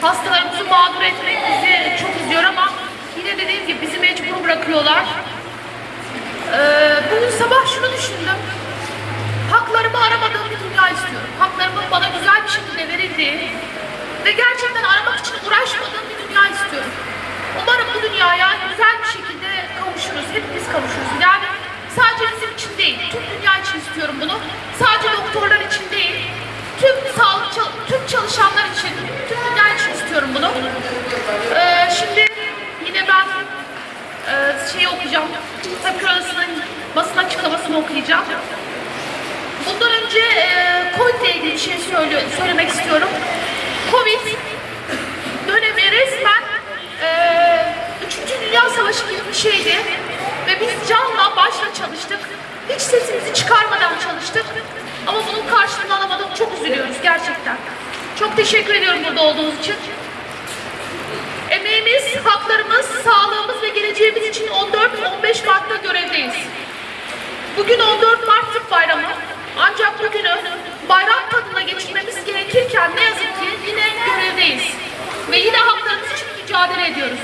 Hastalarımızı mağdur etmek bizi çok üzüyor ama yine dediğim gibi bizi mecbur bırakıyorlar. Ee, bugün sabah şunu düşündüm. Haklarımı aramadığım bir dünya istiyorum. Haklarımın bana güzel bir şekilde verildiği ve gerçekten aramak için uğraşmadığım bir dünya istiyorum. E, şey okuyacağım. Tabip Odası'nın basın açıklamasını okuyacağım. Bundan önce e, Covid ile ilgili bir şey söyle, söylemek istiyorum. Covid dönemi resmen e, 3. Dünya Savaşı gibi bir şeydi. Ve biz canla başla çalıştık. Hiç sesimizi çıkarmadan çalıştık. Ama bunun karşılığını alamadık. Çok üzülüyoruz gerçekten. Çok teşekkür ediyorum burada olduğunuz için. Emeğimiz, haklarımız, sağlığımız ve geleceğimiz için 14-15 Mart'ta görevdeyiz. Bugün 14 Mart Türk Bayramı. Ancak bugünü bayram tadına geçirmemiz gerekirken ne yazık ki yine görevdeyiz. Ve yine haklarımız için mücadele ediyoruz.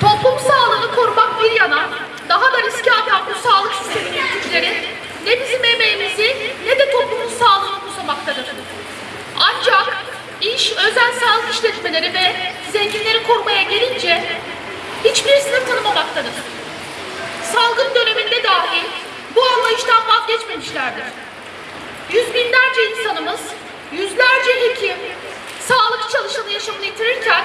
Toplum sağlığını korumak bir yana daha da riske atan bu sağlık sistemi yöneticileri ne bizim emeğimizi ne de toplumun sağlığını umursamaktadır. İş özel sağlık işletmeleri ve zenginleri korumaya gelince hiçbir sınır tanımamaktadır. Salgın döneminde dahi bu anlayıştan vazgeçmemişlerdir. Yüz binlerce insanımız, yüzlerce hekim, sağlık çalışanı yaşamını yitirirken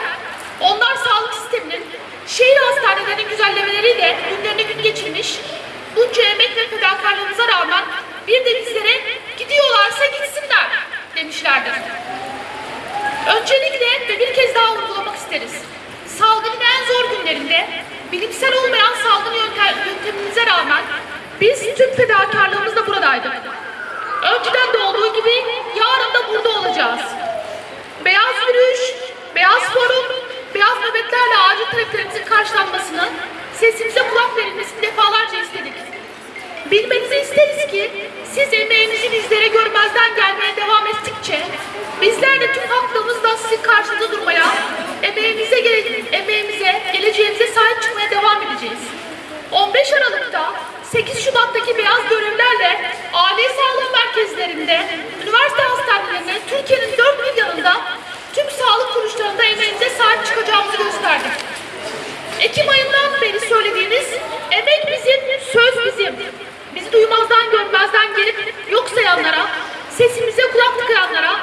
onlar sağlık sisteminin şehir hastanelerinin güzellemeleriyle günlerini gün geçirmiş, bunca emek ve fedakarlığımıza rağmen bir de bizlere gidiyorlarsa gitsinler demişlerdir. Ve bir kez daha vurgulamak isteriz. Salgının en zor günlerinde bilimsel olmayan salgın yöntem, yöntemimize rağmen biz tüm fedakarlığımızla buradaydık. Önceden de olduğu gibi yarın da burada olacağız. Beyaz yürüyüş, beyaz forum, beyaz nöbetlerle acil taleplerimizin karşılanmasını, sesimize kulak verilmesini defalarca istedik. Bilmenizi isteriz ki siz emeğinizi bizlere görmezden gelmeye devam ettikçe bizler de tüm hakkımızla sizin karşınızda durmaya, emeğimize, gele- emeğimize, geleceğimize sahip çıkmaya devam edeceğiz. 15 Aralık'ta 8 Şubat'taki beyaz görevlerle aile sağlığı merkezlerinde, üniversite hastanelerinde, Türkiye'nin dört bir yanında tüm sağlık kuruluşlarında emeğimize sahip çıkacağımızı gösterdik. Ekim ayından beri söylediğiniz emek bizim, söz bizim. Bizi duymazdan görmezden gelip yok sayanlara, sesimize kulak tıkayanlara,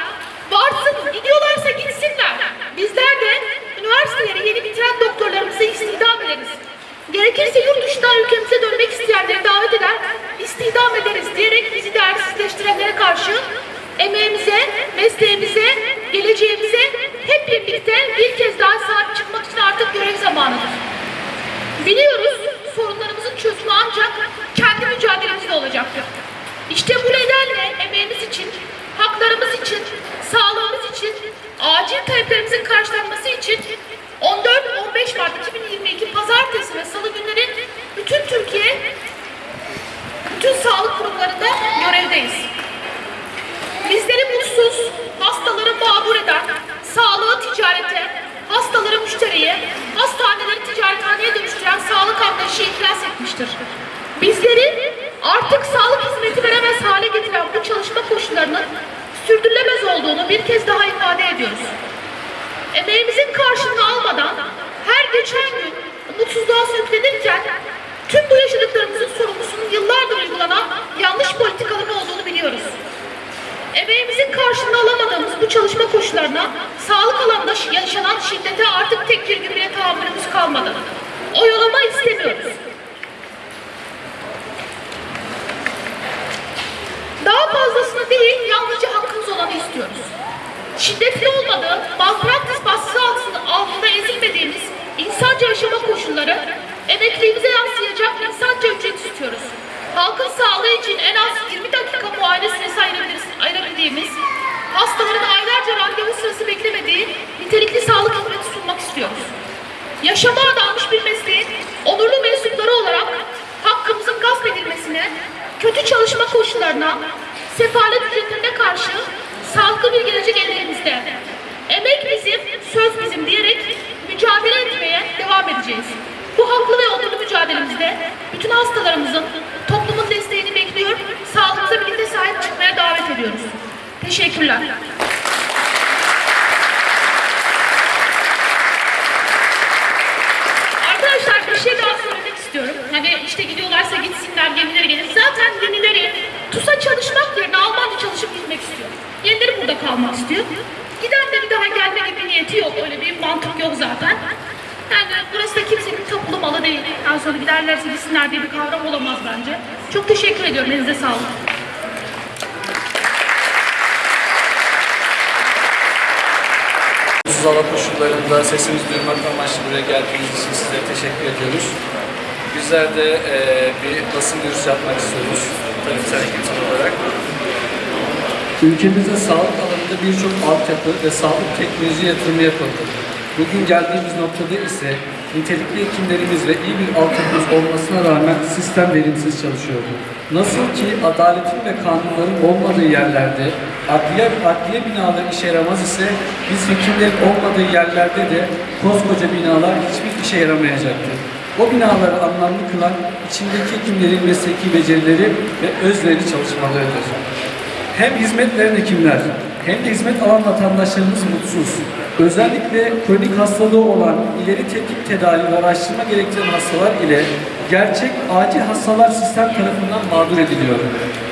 varsın gidiyorlarsa gitsinler. Bizler de üniversiteleri yeni bitiren doktorlarımızı istihdam ederiz. Gerekirse yurt dışından ülkemize dönmek isteyenleri davet eder, istihdam ederiz diyerek bizi değersizleştirenlere karşı emeğimize, mesleğimize, geleceğimize hep birlikte bir kez daha sahip çıkmak için artık görev zamanıdır. Biliyoruz sorunlarımızın çözümü ancak kendi mücadelemizle olacaktır. İşte bu nedenle emeğimiz için, haklarımız için, sağlığımız için, acil taleplerimizin karşılanması için 14-15 Mart 2022 Pazartesi ve Salı günleri bütün Türkiye, bütün sağlık kurumlarında görevdeyiz. Olduğunu bir kez daha ifade ediyoruz. Emeğimizin karşılığını almadan her geçen gün umutsuzluğa sürüklenirken tüm bu yaşadıklarımızın sorumlusunun yıllardır uygulanan yanlış politikaların olduğunu biliyoruz. Emeğimizin karşılığını alamadığımız bu çalışma koşullarına sağlık alanında yaşanan şiddete artık tek bir bile tahammülümüz kalmadı. Oyalama istemiyoruz. Daha fazlasını değil, yalnızca olanı istiyoruz. Şiddetli olmadığı, malpraktis baskısı altında, altında ezilmediğimiz insanca yaşama koşulları, emekliliğimize yansıyacak insanca ücret istiyoruz. Halkın sağlığı için en az 20 dakika muayene süresi ayırabildiğimiz, hastaların aylarca randevu sırası beklemediği nitelikli sağlık hizmeti sunmak istiyoruz. Yaşama adanmış bir mesleğin onurlu mensupları olarak hakkımızın gasp edilmesine, kötü çalışma koşullarına, sefalet ücretlerine karşı sağlıklı bir gelecek ellerimizde. Emek bizim, söz bizim diyerek mücadele etmeye devam edeceğiz. Bu haklı ve onurlu mücadelemizde bütün hastalarımızın toplumun desteğini bekliyor, sağlıkla birlikte sahip çıkmaya davet ediyoruz. Teşekkürler. Kalmak istiyor. Giden de bir daha gelme gibi niyeti yok. Öyle bir mantık yok zaten. Yani burası da kimsenin tapulu malı değil. En sonra giderlerse gitsinler diye bir kavram olamaz bence. Çok teşekkür ediyorum. Elinize sağlık. Hava koşullarında sesimizi duyurmak amaçlı buraya geldiğiniz için size teşekkür ediyoruz. Bizler de eee, bir basın duyurusu yapmak istiyoruz tarımsal eğitim olarak. Ülkemizde sağlık alanında birçok altyapı ve sağlık teknoloji yatırımı yapıldı. Bugün geldiğimiz noktada ise nitelikli hekimlerimiz ve iyi bir altyapımız olmasına rağmen sistem verimsiz çalışıyordu. Nasıl ki adaletin ve kanunların olmadığı yerlerde adliye, adliye binaları işe yaramaz ise biz hekimlerin olmadığı yerlerde de koskoca binalar hiçbir işe yaramayacaktır. O binaları anlamlı kılan içindeki hekimlerin mesleki becerileri ve özveri çalışmalarıdır. Hem hizmet veren hekimler hem de hizmet alan vatandaşlarımız mutsuz. Özellikle kronik hastalığı olan ileri tetkik tedavi ve araştırma gerektiren hastalar ile gerçek acil hastalar sistem tarafından mağdur ediliyor.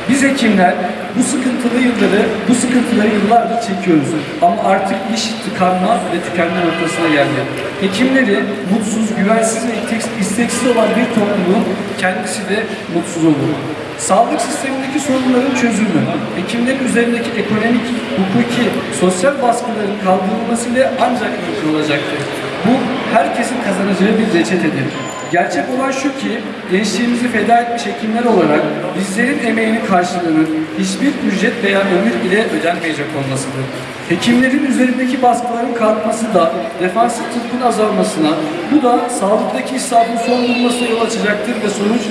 Biz hekimler bu sıkıntılı yılları, bu sıkıntıları yıllardır çekiyoruz. Ama artık iş tıkanma ve tükenme noktasına geldi. Hekimleri mutsuz, güvensiz ve isteksiz olan bir toplumun kendisi de mutsuz olur. Sağlık sistemindeki sorunların çözümü, hekimlerin üzerindeki ekonomik, hukuki, sosyal baskıların kaldırılmasıyla ancak mümkün olacaktır. Bu herkesin kazanacağı bir reçetedir. Gerçek olan şu ki gençliğimizi feda etmiş hekimler olarak bizlerin emeğinin karşılığının hiçbir ücret veya ömür ile ödenmeyecek olmasıdır. Hekimlerin üzerindeki baskıların kalkması da defansif tıbbın azalmasına, bu da sağlıktaki israfın son bulmasına yol açacaktır ve sonuç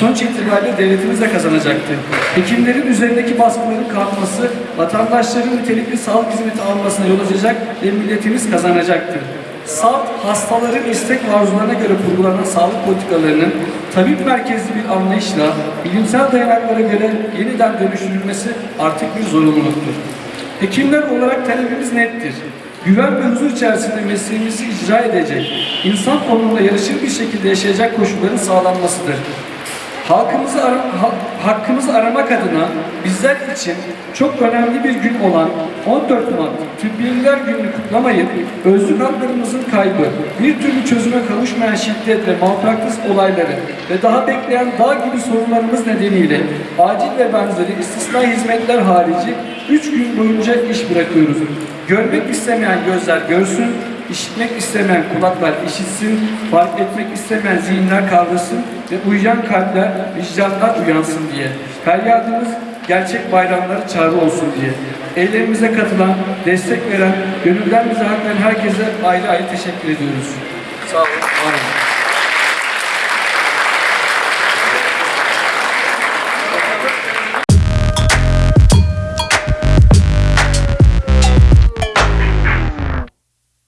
Sonuç itibariyle devletimiz de kazanacaktır. Hekimlerin üzerindeki baskıların kalkması, vatandaşların nitelikli sağlık hizmeti almasına yol açacak ve milletimiz kazanacaktır. Salt, hastaların istek arzularına göre kurgulanan sağlık politikalarının tabip merkezli bir anlayışla bilimsel dayanaklara göre yeniden dönüştürülmesi artık bir zorunluluktur. Hekimler olarak talebimiz nettir. Güven ve huzur içerisinde mesleğimizi icra edecek, insan onunla yarışır bir şekilde yaşayacak koşulların sağlanmasıdır. Halkımızı ara, ha- hakkımızı aramak adına bizler için çok önemli bir gün olan 14 Mart Tıbbiyeliler Günü'nü kutlamayıp özlük haklarımızın kaybı, bir türlü çözüme kavuşmayan şiddet ve malpraktis olayları ve daha bekleyen dağ gibi sorunlarımız nedeniyle acil ve benzeri istisna hizmetler harici 3 gün boyunca iş bırakıyoruz. Görmek istemeyen gözler görsün, İşitmek istemeyen kulaklar işitsin, fark etmek istemeyen zihinler kavrasın ve uyuyan kalpler, vicdanlar uyansın diye. Feryadımız gerçek bayramları çağrı olsun diye. Eylemimize katılan, destek veren, gönülden bize herkese ayrı ayrı teşekkür ediyoruz. Sağ olun, var olun.